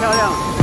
漂亮。